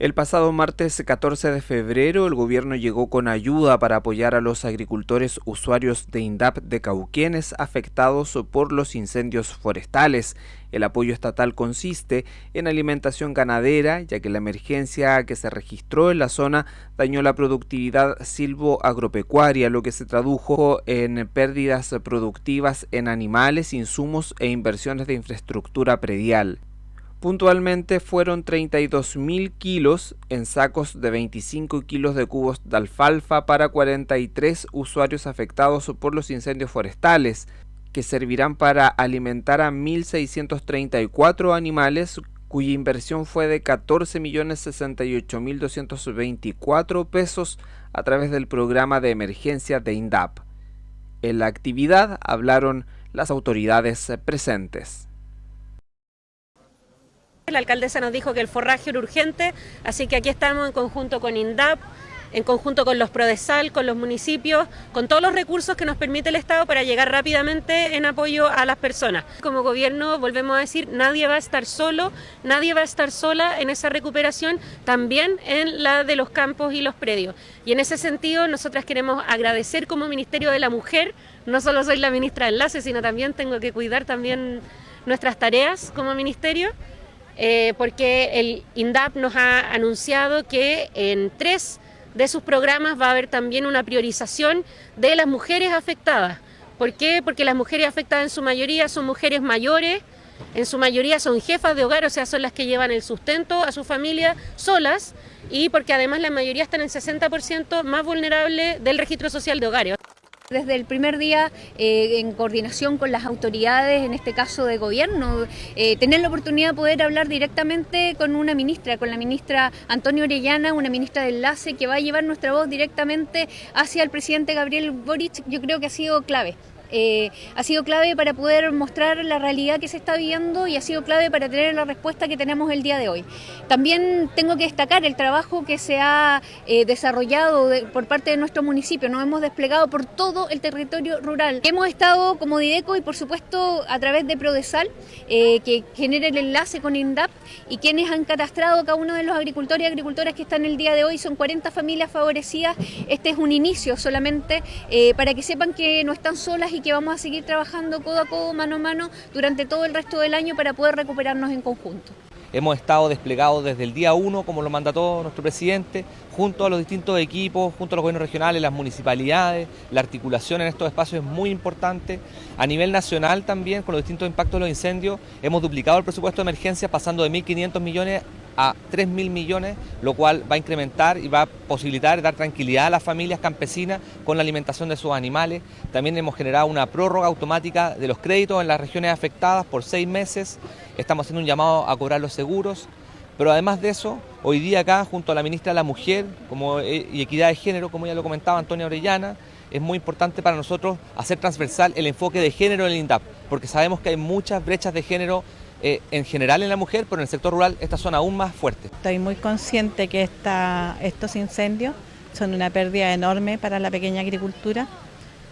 El pasado martes 14 de febrero, el gobierno llegó con ayuda para apoyar a los agricultores usuarios de INDAP de Cauquenes afectados por los incendios forestales. El apoyo estatal consiste en alimentación ganadera, ya que la emergencia que se registró en la zona dañó la productividad silvo-agropecuaria, lo que se tradujo en pérdidas productivas en animales, insumos e inversiones de infraestructura predial. Puntualmente fueron 32.000 kilos en sacos de 25 kilos de cubos de alfalfa para 43 usuarios afectados por los incendios forestales, que servirán para alimentar a 1.634 animales cuya inversión fue de 14.068.224 pesos a través del programa de emergencia de INDAP. En la actividad hablaron las autoridades presentes. La alcaldesa nos dijo que el forraje era urgente, así que aquí estamos en conjunto con INDAP, en conjunto con los PRODESAL, con los municipios, con todos los recursos que nos permite el Estado para llegar rápidamente en apoyo a las personas. Como gobierno, volvemos a decir, nadie va a estar solo, nadie va a estar sola en esa recuperación, también en la de los campos y los predios. Y en ese sentido, nosotras queremos agradecer como Ministerio de la Mujer, no solo soy la ministra de Enlace, sino también tengo que cuidar también nuestras tareas como ministerio. Eh, porque el INDAP nos ha anunciado que en tres de sus programas va a haber también una priorización de las mujeres afectadas. ¿Por qué? Porque las mujeres afectadas en su mayoría son mujeres mayores, en su mayoría son jefas de hogar, o sea, son las que llevan el sustento a su familia solas y porque además la mayoría están en 60% más vulnerable del registro social de hogares. Desde el primer día, eh, en coordinación con las autoridades, en este caso de gobierno, eh, tener la oportunidad de poder hablar directamente con una ministra, con la ministra Antonio Orellana, una ministra de enlace que va a llevar nuestra voz directamente hacia el presidente Gabriel Boric, yo creo que ha sido clave. Eh, ha sido clave para poder mostrar la realidad que se está viendo y ha sido clave para tener la respuesta que tenemos el día de hoy. También tengo que destacar el trabajo que se ha eh, desarrollado por parte de nuestro municipio. Nos hemos desplegado por todo el territorio rural. Hemos estado como Dideco y por supuesto a través de Prodesal, eh, que genera el enlace con INDAP y quienes han catastrado cada uno de los agricultores y agricultoras que están el día de hoy. Son 40 familias favorecidas. Este es un inicio solamente para que sepan que no están solas que vamos a seguir trabajando codo a codo, mano a mano, durante todo el resto del año para poder recuperarnos en conjunto. Hemos estado desplegados desde el día 1, como lo mandató nuestro presidente, junto a los distintos equipos, junto a los gobiernos regionales, las municipalidades, la articulación en estos espacios es muy importante. A nivel nacional también, con los distintos impactos de los incendios, hemos duplicado el presupuesto de emergencia pasando de 1.500 millones a 3.000 millones, lo cual va a incrementar y va a posibilitar dar tranquilidad a las familias campesinas con la alimentación de sus animales. También hemos generado una prórroga automática de los créditos en las regiones afectadas por seis meses. Estamos haciendo un llamado a cobrar los seguros. Pero además de eso, hoy día acá, junto a la ministra de la Mujer como, eh, y Equidad de Género, como ya lo comentaba Antonia Orellana, es muy importante para nosotros hacer transversal el enfoque de género en el INDAP, porque sabemos que hay muchas brechas de género eh, en general en la mujer, pero en el sector rural estas son aún más fuertes. Estoy muy consciente que estos incendios son una pérdida enorme para la pequeña agricultura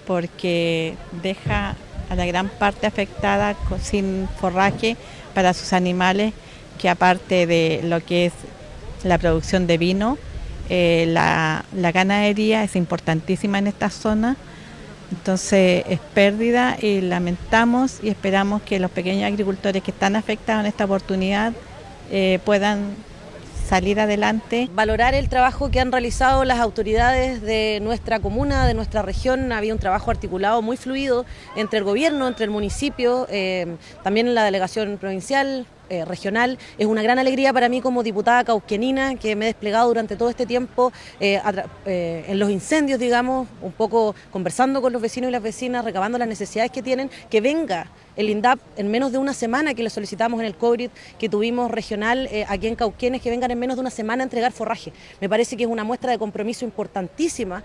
porque deja a la gran parte afectada sin forraje para sus animales, que aparte de lo que es la producción de vino, eh, la, la ganadería es importantísima en esta zona entonces es pérdida y lamentamos y esperamos que los pequeños agricultores que están afectados en esta oportunidad eh, puedan salir adelante. Valorar el trabajo que han realizado las autoridades de nuestra comuna, de nuestra región. Había un trabajo articulado muy fluido entre el gobierno, entre el municipio, eh, también la delegación provincial, eh, regional. Es una gran alegría para mí como diputada cauquenina que me he desplegado durante todo este tiempo eh, eh, en los incendios, digamos, un poco conversando con los vecinos y las vecinas, recabando las necesidades que tienen, que venga el INDAP en menos de una semana que le solicitamos en el COVID que tuvimos regional aquí en Cauquenes, que vengan en menos de una semana a entregar forraje. Me parece que es una muestra de compromiso importantísima.